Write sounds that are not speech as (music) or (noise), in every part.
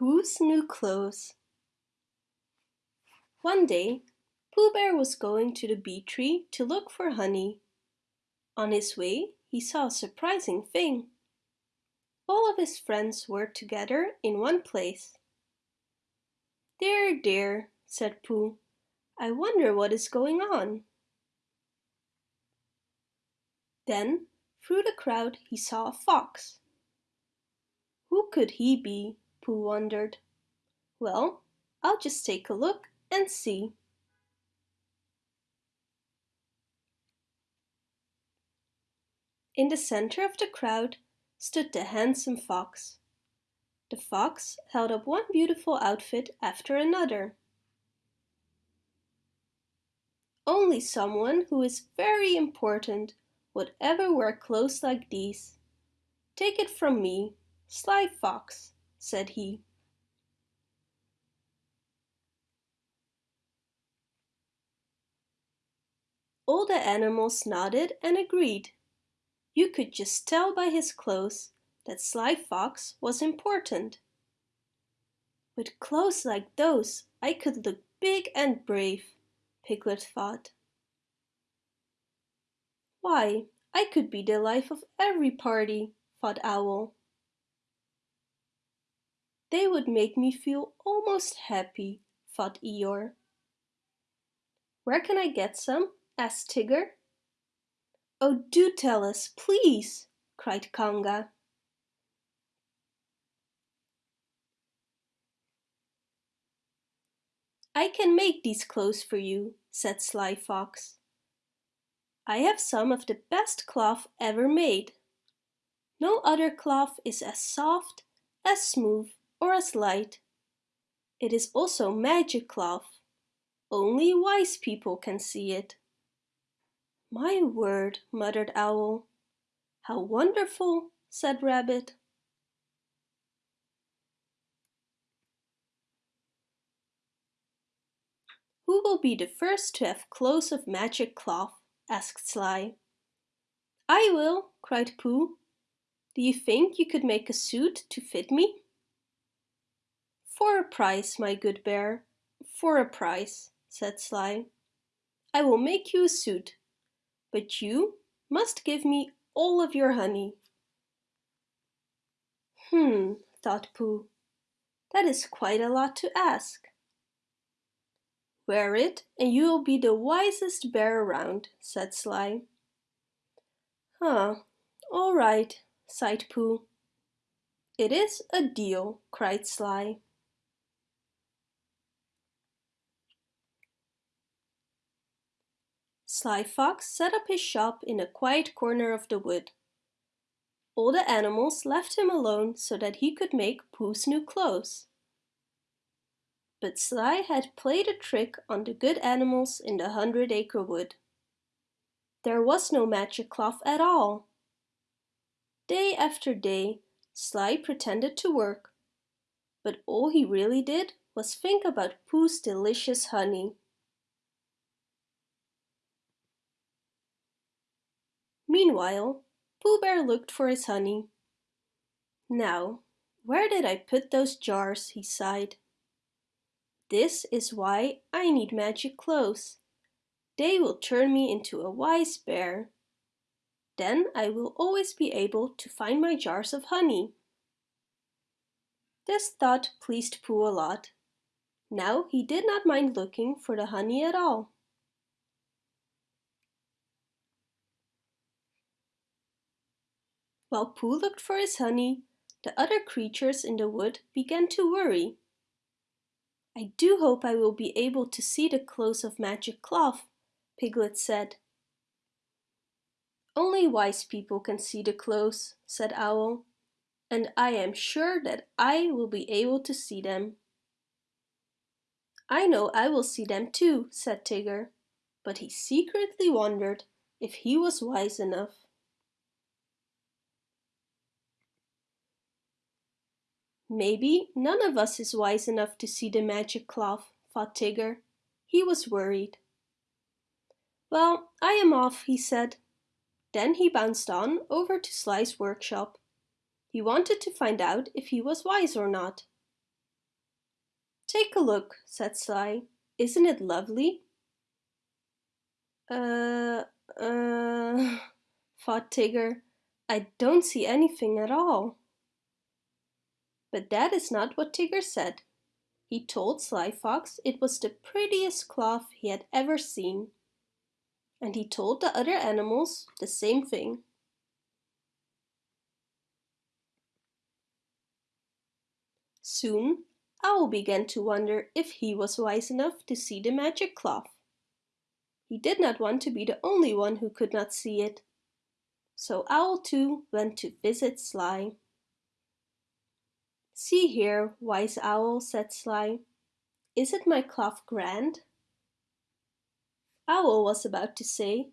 Pooh's New Clothes One day, Pooh Bear was going to the bee tree to look for honey. On his way, he saw a surprising thing. All of his friends were together in one place. Dear, dear, said Pooh, I wonder what is going on. Then, through the crowd, he saw a fox. Who could he be? Pooh wondered. Well, I'll just take a look and see. In the center of the crowd stood the handsome fox. The fox held up one beautiful outfit after another. Only someone who is very important would ever wear clothes like these. Take it from me, Sly Fox, said he. All the animals nodded and agreed. You could just tell by his clothes that Sly Fox was important. With clothes like those, I could look big and brave, Piglet thought. Why, I could be the life of every party, thought Owl. They would make me feel almost happy, thought Eeyore. Where can I get some? asked Tigger. Oh, do tell us, please, cried Kanga. I can make these clothes for you, said Sly Fox. I have some of the best cloth ever made. No other cloth is as soft, as smooth, or as light. It is also magic cloth. Only wise people can see it. My word, muttered Owl. How wonderful, said Rabbit. Who will be the first to have clothes of magic cloth? asked Sly. I will, cried Pooh. Do you think you could make a suit to fit me? For a price, my good bear, for a price, said Sly. I will make you a suit, but you must give me all of your honey. Hmm, thought Pooh, that is quite a lot to ask. Wear it and you will be the wisest bear around, said Sly. Huh, all right, sighed Pooh. It is a deal, cried Sly. Sly Fox set up his shop in a quiet corner of the wood. All the animals left him alone so that he could make Pooh's new clothes. But Sly had played a trick on the good animals in the Hundred Acre Wood. There was no magic cloth at all. Day after day, Sly pretended to work, but all he really did was think about Pooh's delicious honey. Meanwhile, Pooh Bear looked for his honey. Now, where did I put those jars, he sighed. This is why I need magic clothes. They will turn me into a wise bear. Then I will always be able to find my jars of honey. This thought pleased Pooh a lot. Now he did not mind looking for the honey at all. While Pooh looked for his honey, the other creatures in the wood began to worry. I do hope I will be able to see the clothes of magic cloth, Piglet said. Only wise people can see the clothes, said Owl, and I am sure that I will be able to see them. I know I will see them too, said Tigger, but he secretly wondered if he was wise enough. Maybe none of us is wise enough to see the magic cloth, thought Tigger. He was worried. Well, I am off, he said. Then he bounced on over to Sly's workshop. He wanted to find out if he was wise or not. Take a look, said Sly. Isn't it lovely? Uh, uh, (laughs) thought Tigger. I don't see anything at all. But that is not what Tigger said. He told Sly Fox it was the prettiest cloth he had ever seen. And he told the other animals the same thing. Soon, Owl began to wonder if he was wise enough to see the magic cloth. He did not want to be the only one who could not see it. So Owl too went to visit Sly. See here, wise owl, said Sly. Isn't my cloth grand? Owl was about to say,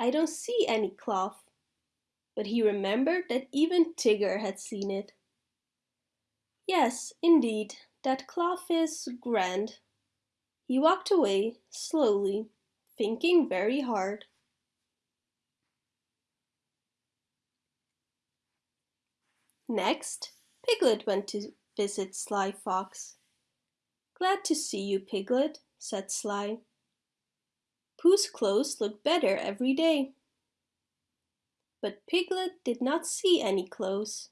I don't see any cloth, but he remembered that even Tigger had seen it. Yes, indeed, that cloth is grand. He walked away, slowly, thinking very hard. Next, Piglet went to visit Sly Fox. Glad to see you, Piglet, said Sly. Pooh's clothes look better every day. But Piglet did not see any clothes.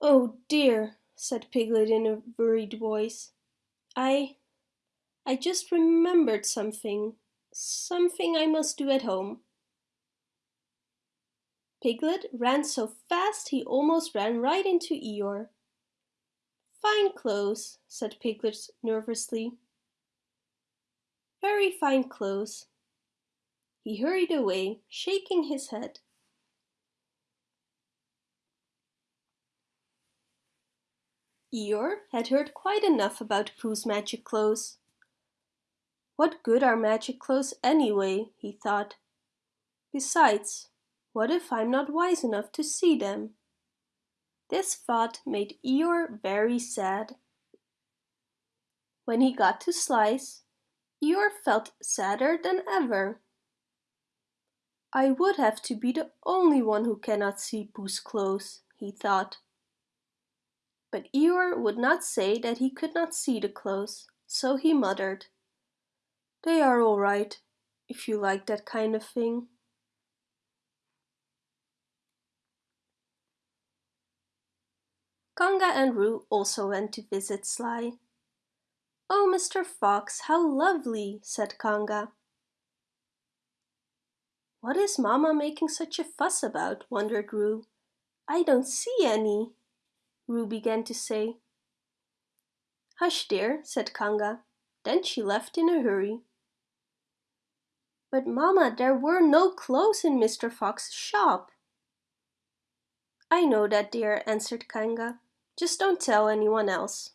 Oh dear, said Piglet in a worried voice. I... I just remembered something. Something I must do at home. Piglet ran so fast he almost ran right into Eeyore. Fine clothes, said Piglet nervously. Very fine clothes. He hurried away, shaking his head. Eeyore had heard quite enough about Pooh's magic clothes. What good are magic clothes anyway, he thought. Besides, what if I'm not wise enough to see them? This thought made Eeyore very sad. When he got to Sly's, Eeyore felt sadder than ever. I would have to be the only one who cannot see Pooh's clothes, he thought. But Eeyore would not say that he could not see the clothes, so he muttered, They are all right, if you like that kind of thing. Kanga and Roo also went to visit Sly. Oh, Mr. Fox, how lovely, said Kanga. What is Mama making such a fuss about, wondered Roo. I don't see any, Roo began to say. Hush, dear, said Kanga. Then she left in a hurry. But Mama, there were no clothes in Mr. Fox's shop. I know that, dear, answered Kanga. Just don't tell anyone else.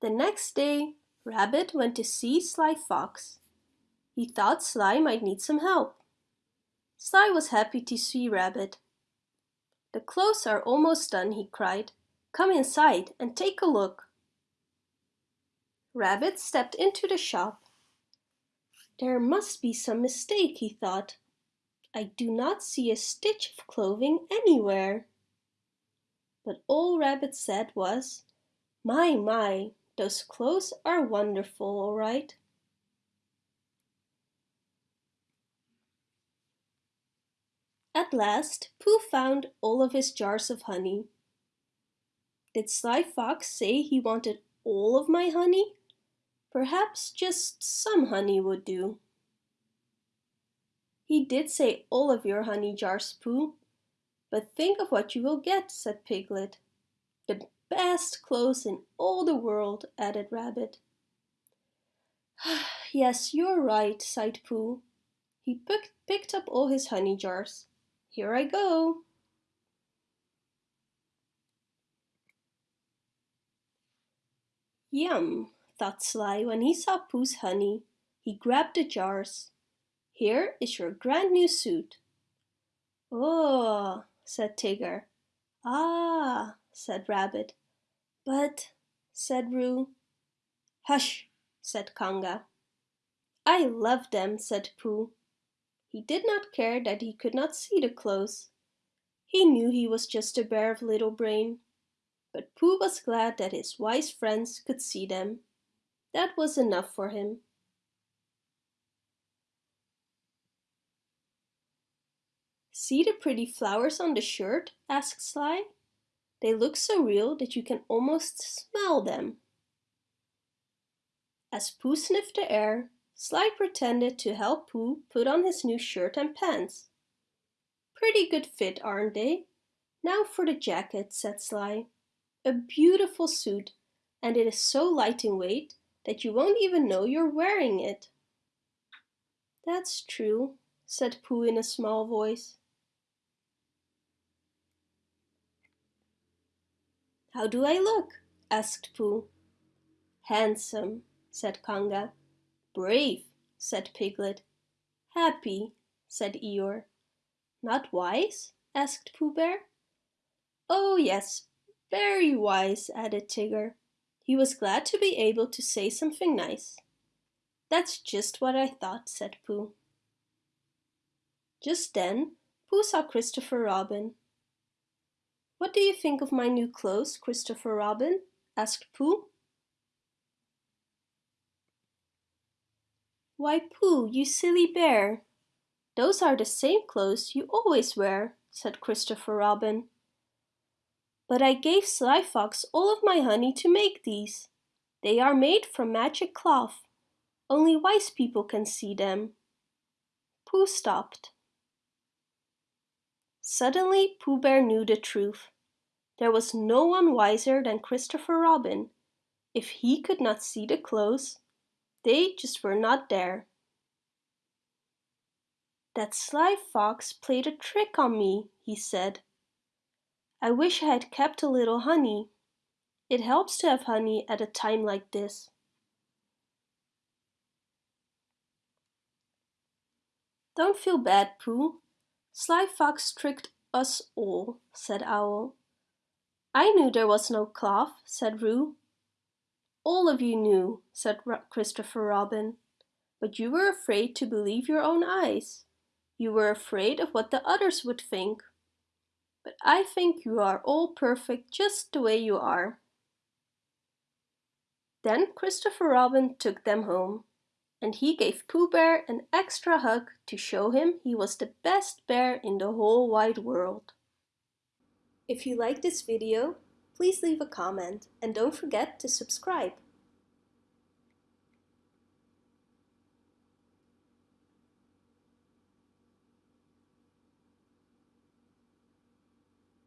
The next day, Rabbit went to see Sly Fox. He thought Sly might need some help. Sly was happy to see Rabbit. The clothes are almost done, he cried. Come inside and take a look. Rabbit stepped into the shop. There must be some mistake, he thought. I do not see a stitch of clothing anywhere. But all Rabbit said was, My, my, those clothes are wonderful, all right. At last, Pooh found all of his jars of honey. Did Sly Fox say he wanted all of my honey? Perhaps just some honey would do. He did say all of your honey jars, Pooh. But think of what you will get, said Piglet. The best clothes in all the world, added Rabbit. (sighs) yes, you're right, sighed Pooh. He picked up all his honey jars. Here I go. Yum, thought Sly when he saw Pooh's honey. He grabbed the jars. Here is your grand new suit. Oh, said Tigger. Ah, said Rabbit. But, said Roo. Hush, said Kanga. I love them, said Pooh. He did not care that he could not see the clothes. He knew he was just a bear of little brain, but Pooh was glad that his wise friends could see them. That was enough for him. See the pretty flowers on the shirt? asked Sly. They look so real that you can almost smell them. As Pooh sniffed the air, Sly pretended to help Pooh put on his new shirt and pants. Pretty good fit, aren't they? Now for the jacket, said Sly. A beautiful suit, and it is so light in weight that you won't even know you're wearing it. That's true, said Pooh in a small voice. How do I look? asked Pooh. Handsome, said Kanga. Brave, said Piglet. Happy, said Eeyore. Not wise? asked Pooh Bear. Oh yes, very wise, added Tigger. He was glad to be able to say something nice. That's just what I thought, said Pooh. Just then, Pooh saw Christopher Robin. What do you think of my new clothes, Christopher Robin? asked Pooh. Why, Pooh, you silly bear! Those are the same clothes you always wear, said Christopher Robin. But I gave Sly Fox all of my honey to make these. They are made from magic cloth. Only wise people can see them. Pooh stopped. Suddenly Pooh Bear knew the truth. There was no one wiser than Christopher Robin. If he could not see the clothes, they just were not there. That sly fox played a trick on me, he said. I wish I had kept a little honey. It helps to have honey at a time like this. Don't feel bad, Pooh. Sly Fox tricked us all, said Owl. I knew there was no cloth, said Roo. All of you knew, said Christopher Robin. But you were afraid to believe your own eyes. You were afraid of what the others would think. But I think you are all perfect just the way you are. Then Christopher Robin took them home, and he gave Pooh Bear an extra hug to show him he was the best bear in the whole wide world. If you like this video, please leave a comment and don't forget to subscribe.